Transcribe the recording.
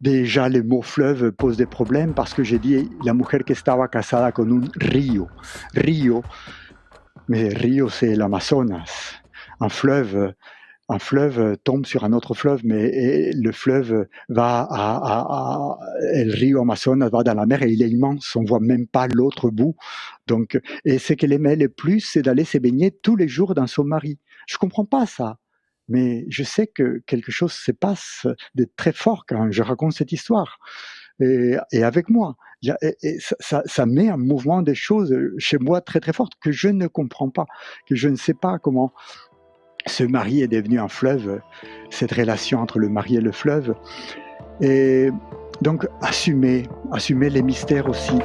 Déjà, le mot fleuve pose des problèmes parce que j'ai dit la mujer que estaba casada con un río. Río, mais río c'est l'Amazonas. Un fleuve, un fleuve tombe sur un autre fleuve, mais le fleuve va à, à, le rio Amazonas va dans la mer et il est immense, on voit même pas l'autre bout. Donc, et ce qu'elle aimait le plus, c'est d'aller se baigner tous les jours dans son mari. Je comprends pas ça mais je sais que quelque chose se passe de très fort quand je raconte cette histoire. Et, avec moi, ça, ça, met en mouvement des choses chez moi très très fortes que je ne comprends pas, que je ne sais pas comment ce mari est devenu un fleuve, cette relation entre le mari et le fleuve. Et donc assumer, assumer les mystères aussi.